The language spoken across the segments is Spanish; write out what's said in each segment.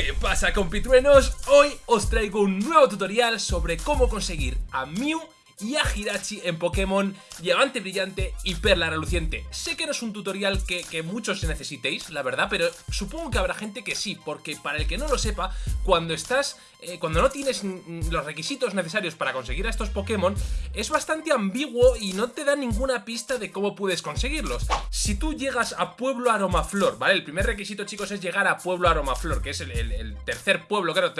¿Qué pasa compitruenos? Hoy os traigo un nuevo tutorial sobre cómo conseguir a Mew y a Hirachi en Pokémon Diamante Brillante y Perla Reluciente. Sé que no es un tutorial que, muchos necesitéis, la verdad, pero supongo que habrá gente que sí, porque para el que no lo sepa, cuando estás, eh, cuando no tienes los requisitos necesarios para conseguir a estos Pokémon, es bastante ambiguo y no te da ninguna pista de cómo puedes conseguirlos. Si tú llegas a Pueblo Aromaflor, ¿vale? El primer requisito, chicos, es llegar a Pueblo Aromaflor, que es el, tercer pueblo, claro,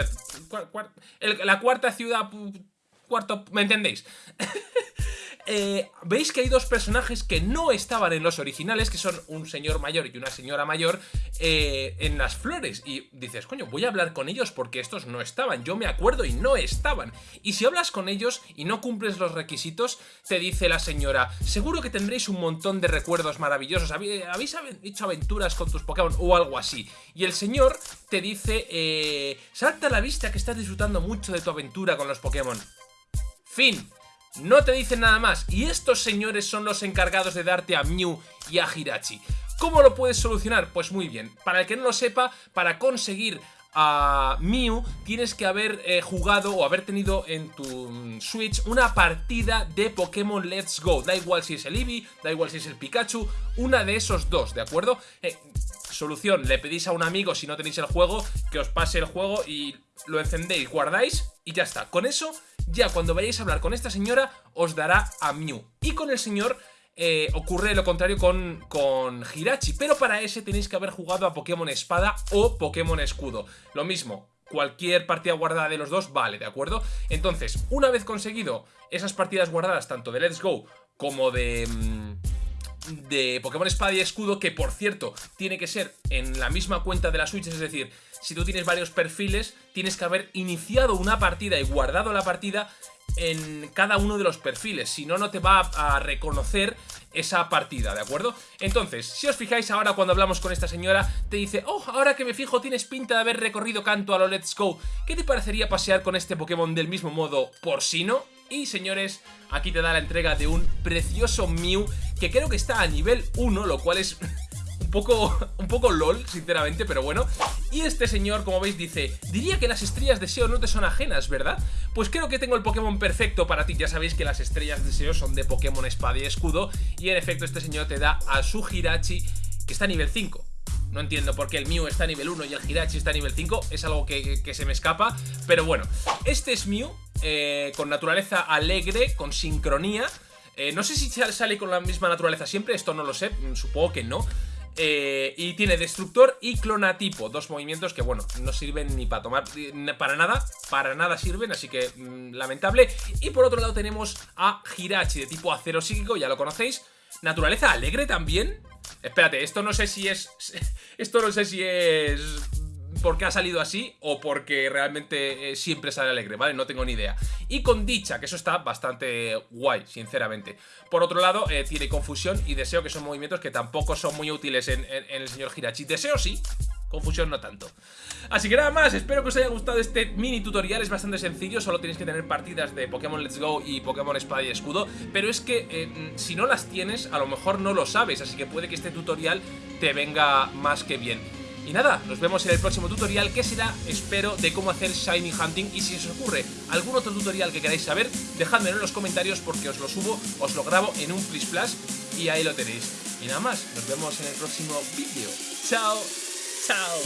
la cuarta ciudad cuarto... ¿Me entendéis? Eh, veis que hay dos personajes que no estaban en los originales, que son un señor mayor y una señora mayor, eh, en las flores. Y dices, coño, voy a hablar con ellos porque estos no estaban. Yo me acuerdo y no estaban. Y si hablas con ellos y no cumples los requisitos, te dice la señora, seguro que tendréis un montón de recuerdos maravillosos. ¿Habéis hecho aventuras con tus Pokémon o algo así? Y el señor te dice, eh, salta a la vista que estás disfrutando mucho de tu aventura con los Pokémon. No te dicen nada más. Y estos señores son los encargados de darte a Mew y a Hirachi. ¿Cómo lo puedes solucionar? Pues muy bien. Para el que no lo sepa, para conseguir a Mew tienes que haber eh, jugado o haber tenido en tu mm, Switch una partida de Pokémon Let's Go. Da igual si es el Eevee, da igual si es el Pikachu, una de esos dos, ¿de acuerdo? Eh, solución, le pedís a un amigo si no tenéis el juego que os pase el juego y lo encendéis, guardáis y ya está. Con eso ya cuando vayáis a hablar con esta señora os dará a Mew. Y con el señor eh, ocurre lo contrario con, con Hirachi, pero para ese tenéis que haber jugado a Pokémon Espada o Pokémon Escudo. Lo mismo, cualquier partida guardada de los dos vale, ¿de acuerdo? Entonces, una vez conseguido esas partidas guardadas tanto de Let's Go como de... Mm, de Pokémon Espada y Escudo, que por cierto, tiene que ser en la misma cuenta de la Switch, es decir, si tú tienes varios perfiles, tienes que haber iniciado una partida y guardado la partida en cada uno de los perfiles, si no, no te va a reconocer esa partida, ¿de acuerdo? Entonces, si os fijáis ahora cuando hablamos con esta señora, te dice, oh, ahora que me fijo tienes pinta de haber recorrido canto a lo Let's Go, ¿qué te parecería pasear con este Pokémon del mismo modo por si no? Y señores, aquí te da la entrega de un precioso Mew que creo que está a nivel 1, lo cual es un poco, un poco lol, sinceramente, pero bueno. Y este señor, como veis, dice, diría que las estrellas de SEO no te son ajenas, ¿verdad? Pues creo que tengo el Pokémon perfecto para ti. Ya sabéis que las estrellas de SEO son de Pokémon Espada y Escudo. Y en efecto, este señor te da a su Hirachi, que está a nivel 5. No entiendo por qué el Mew está a nivel 1 y el Hirachi está a nivel 5. Es algo que, se me escapa. Pero bueno, este es Mew, eh, con naturaleza alegre, con sincronía. Eh, no sé si sale con la misma naturaleza siempre, esto no lo sé, mm, supongo que no. Eh, y tiene destructor y clonatipo, dos movimientos que bueno, no sirven ni para tomar, para nada, para nada sirven, así que mm, lamentable. Y por otro lado tenemos a Hirachi de tipo acero psíquico, ya lo conocéis. Naturaleza alegre también. Espérate, esto no sé si es... Esto no sé si es porque ha salido así o porque realmente eh, siempre sale alegre, ¿vale? No tengo ni idea. Y con dicha, que eso está bastante guay, sinceramente. Por otro lado, eh, tiene confusión y deseo, que son movimientos que tampoco son muy útiles en, el señor Hirachi. Deseo sí, Confusión no tanto. Así que nada más, espero que os haya gustado este mini tutorial, es bastante sencillo, solo tenéis que tener partidas de Pokémon Let's Go y Pokémon Espada y Escudo, pero es que eh, si no las tienes, a lo mejor no lo sabes, así que puede que este tutorial te venga más que bien. Y nada, nos vemos en el próximo tutorial que será, espero, de cómo hacer Shiny Hunting y si os ocurre algún otro tutorial que queráis saber, dejadmelo en los comentarios porque os lo subo, os lo grabo en un Flash Plus y ahí lo tenéis. Y nada más, nos vemos en el próximo vídeo. ¡Chao! ¡Chao!